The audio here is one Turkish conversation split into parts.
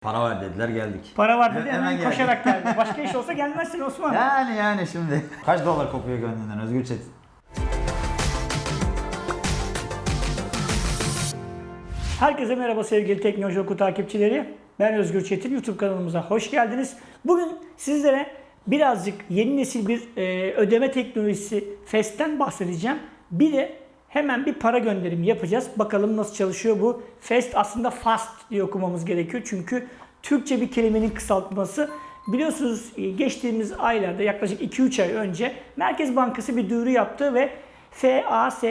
Para var dediler geldik. Para var dedi He- hemen, hemen koşarak geldi. Başka iş olsa gelmezsin Osman. Yani yani şimdi. Kaç dolar kopuyor gönlünden Özgür Çetin? Herkese merhaba sevgili Teknoloji Oku takipçileri. Ben Özgür Çetin. YouTube kanalımıza hoş geldiniz. Bugün sizlere birazcık yeni nesil bir e, ödeme teknolojisi FES'ten bahsedeceğim. Bir de hemen bir para gönderimi yapacağız. Bakalım nasıl çalışıyor bu. FEST aslında FAST diye okumamız gerekiyor. Çünkü Türkçe bir kelimenin kısaltması. Biliyorsunuz e, geçtiğimiz aylarda yaklaşık 2-3 ay önce Merkez Bankası bir duyuru yaptı ve FAST,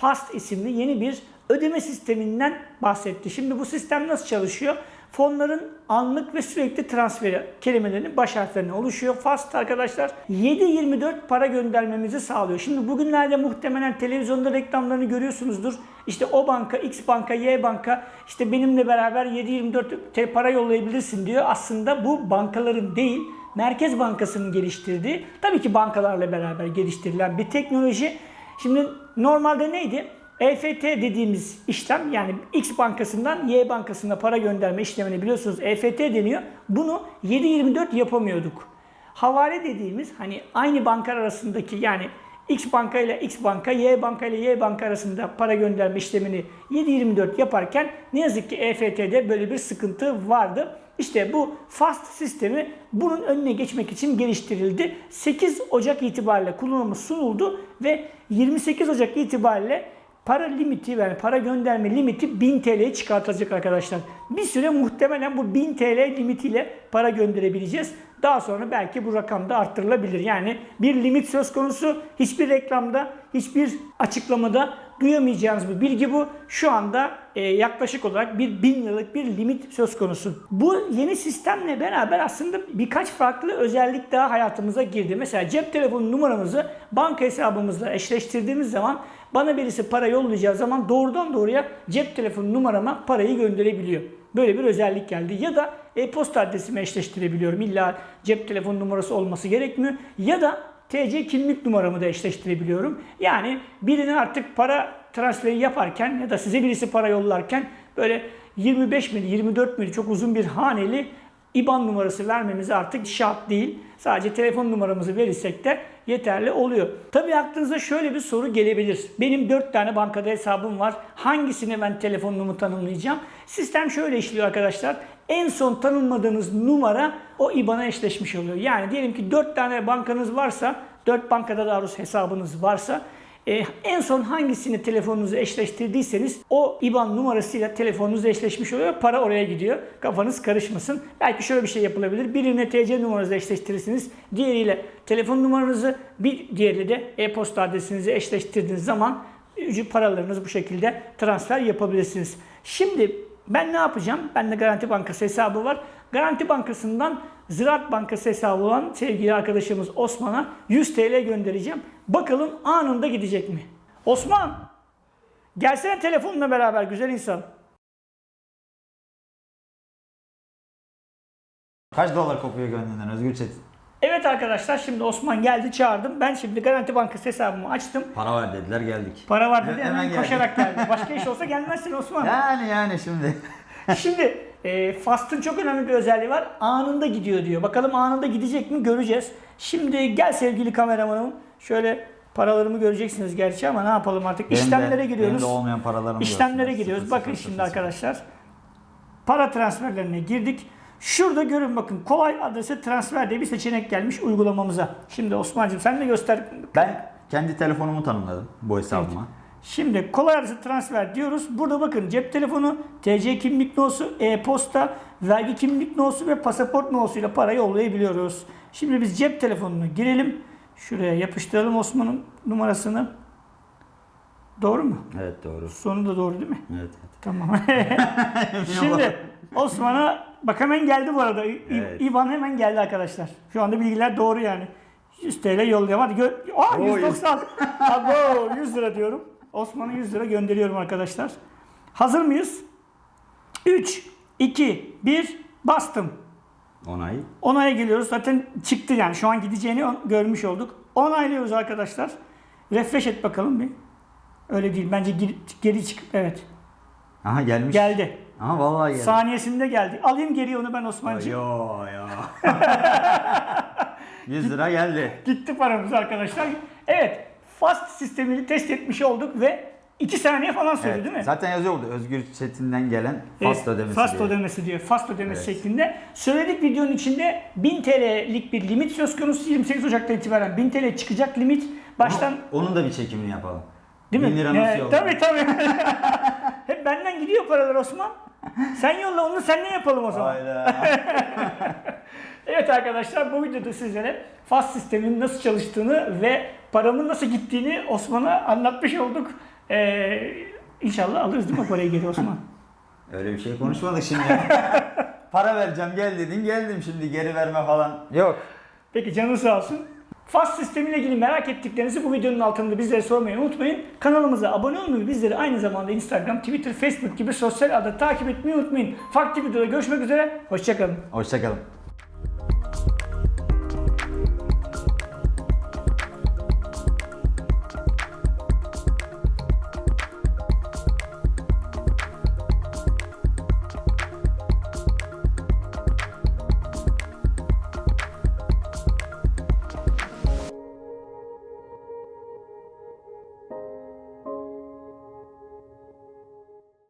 FAST isimli yeni bir ödeme sisteminden bahsetti. Şimdi bu sistem nasıl çalışıyor? Fonların anlık ve sürekli transferi kelimelerinin baş harflerine oluşuyor. FAST arkadaşlar 7-24 para göndermemizi sağlıyor. Şimdi bugünlerde muhtemelen televizyonda reklamlarını görüyorsunuzdur. İşte o banka, X banka, Y banka işte benimle beraber 7-24 te- para yollayabilirsin diyor. Aslında bu bankaların değil Merkez Bankası'nın geliştirdiği, tabii ki bankalarla beraber geliştirilen bir teknoloji. Şimdi normalde neydi? EFT dediğimiz işlem yani X bankasından Y bankasına para gönderme işlemini biliyorsunuz EFT deniyor. Bunu 7-24 yapamıyorduk. Havale dediğimiz hani aynı banka arasındaki yani X banka ile X banka, Y banka ile Y banka arasında para gönderme işlemini 7-24 yaparken ne yazık ki EFT'de böyle bir sıkıntı vardı. İşte bu FAST sistemi bunun önüne geçmek için geliştirildi. 8 Ocak itibariyle kullanıma sunuldu ve 28 Ocak itibariyle para limiti yani para gönderme limiti 1000 TL'ye çıkartılacak arkadaşlar. Bir süre muhtemelen bu 1000 TL limitiyle para gönderebileceğiz. Daha sonra belki bu rakam da arttırılabilir. Yani bir limit söz konusu. Hiçbir reklamda, hiçbir açıklamada duyamayacağınız bir bilgi bu. Şu anda e, yaklaşık olarak bir 1000 liralık bir limit söz konusu. Bu yeni sistemle beraber aslında birkaç farklı özellik daha hayatımıza girdi. Mesela cep telefonu numaramızı banka hesabımızla eşleştirdiğimiz zaman bana birisi para yollayacağı zaman doğrudan doğruya cep telefonu numarama parayı gönderebiliyor. Böyle bir özellik geldi. Ya da e-posta adresimi eşleştirebiliyorum. İlla cep telefonu numarası olması gerekmiyor. Ya da TC kimlik numaramı da eşleştirebiliyorum. Yani birine artık para transferi yaparken ya da size birisi para yollarken böyle 25 mil, 24 mil çok uzun bir haneli IBAN numarası vermemiz artık şart değil. Sadece telefon numaramızı verirsek de yeterli oluyor. Tabii aklınıza şöyle bir soru gelebilir. Benim 4 tane bankada hesabım var. Hangisine ben telefonumu tanımlayacağım? Sistem şöyle işliyor arkadaşlar. En son tanımladığınız numara o IBAN'a eşleşmiş oluyor. Yani diyelim ki 4 tane bankanız varsa, 4 bankada daha doğrusu hesabınız varsa e, en son hangisini telefonunuzu eşleştirdiyseniz o IBAN numarasıyla telefonunuz eşleşmiş oluyor. Para oraya gidiyor. Kafanız karışmasın. Belki şöyle bir şey yapılabilir. Birine TC numaranızı eşleştirirsiniz. Diğeriyle telefon numaranızı, bir diğeriyle de e-posta adresinizi eşleştirdiğiniz zaman ücret paralarınızı bu şekilde transfer yapabilirsiniz. Şimdi ben ne yapacağım? Bende Garanti Bankası hesabı var. Garanti Bankası'ndan Ziraat Bankası hesabı olan sevgili arkadaşımız Osman'a 100 TL göndereceğim. Bakalım anında gidecek mi? Osman! Gelsene telefonla beraber güzel insan. Kaç dolar kopuyor gönlünden Özgür Çetin? Evet arkadaşlar şimdi Osman geldi çağırdım. Ben şimdi Garanti Bankası hesabımı açtım. Para var dediler geldik. Para var dedi He- hemen, hemen koşarak geldi. Başka iş olsa gelmezsin Osman. Yani yani şimdi. Şimdi e, Fast'ın çok önemli bir özelliği var. Anında gidiyor diyor. Bakalım anında gidecek mi göreceğiz. Şimdi gel sevgili kameramanım. Şöyle paralarımı göreceksiniz gerçi ama ne yapalım artık. Benim de- İşlemlere giriyoruz. Benim de olmayan paralarımı İşlemlere giriyoruz. Bakın şimdi arkadaşlar. Para transferlerine girdik. Şurada görün bakın kolay adrese transfer diye bir seçenek gelmiş uygulamamıza. Şimdi Osman'cığım sen de göster. Ben kendi telefonumu tanımladım bu hesabıma. Şimdi kolay adrese transfer diyoruz. Burada bakın cep telefonu, TC kimlik nosu, e-posta, vergi kimlik nosu ve pasaport nosuyla para yollayabiliyoruz. Şimdi biz cep telefonunu girelim. Şuraya yapıştıralım Osman'ın numarasını. Doğru mu? Evet doğru. Sonu da doğru değil mi? Evet. evet. Tamam. Şimdi Osman'a bak hemen geldi bu arada. İ- Evet. İvan hemen geldi arkadaşlar. Şu anda bilgiler doğru yani. 100 TL yolluyorum. Hadi gö Aa, Oo, 190. Abo 100 lira diyorum. Osman'a 100 lira gönderiyorum arkadaşlar. Hazır mıyız? 3, 2, 1 bastım. Onay. Onaya geliyoruz. Zaten çıktı yani. Şu an gideceğini görmüş olduk. Onaylıyoruz arkadaşlar. Refresh et bakalım bir. Öyle değil. Bence geri, geri çık. Evet. Aha gelmiş. Geldi. Ama vallahi geldi. Saniyesinde geldi. Alayım geri onu ben Osman'cığım. Yo yo. 100 lira geldi. Gitti paramız arkadaşlar. Evet. Fast sistemini test etmiş olduk ve 2 saniye falan sürdü Evet, değil mi? Zaten yazıyor burada Özgür Çetin'den gelen fast Evet, ödemesi Fast diye. ödemesi diyor. Fast ödemesi Evet. şeklinde. Söyledik videonun içinde 1000 TL'lik bir limit söz konusu. 28 Ocak'tan itibaren 1000 TL çıkacak limit. Baştan onun da bir çekimini yapalım. Değil mi? 1000 lira nasıl Evet, yollanır? Tabii tabii. Hep benden gidiyor paralar Osman. Sen yolla onu senden yapalım o zaman. Hayda. Evet arkadaşlar bu videoda sizlere fast sistemin nasıl çalıştığını ve paramın nasıl gittiğini Osman'a anlatmış olduk. Ee, inşallah alırız değil mi parayı geri Osman? Öyle bir şey konuşmadık şimdi. Para vereceğim gel dedin geldim şimdi geri verme falan. Yok. Peki canın sağ olsun. Fast sistemiyle ilgili merak ettiklerinizi bu videonun altında bizlere sormayı unutmayın. Kanalımıza abone olmayı, bizleri aynı zamanda Instagram, Twitter, Facebook gibi sosyal ağda takip etmeyi unutmayın. Farklı videoda görüşmek üzere, hoşçakalın. Hoşçakalın.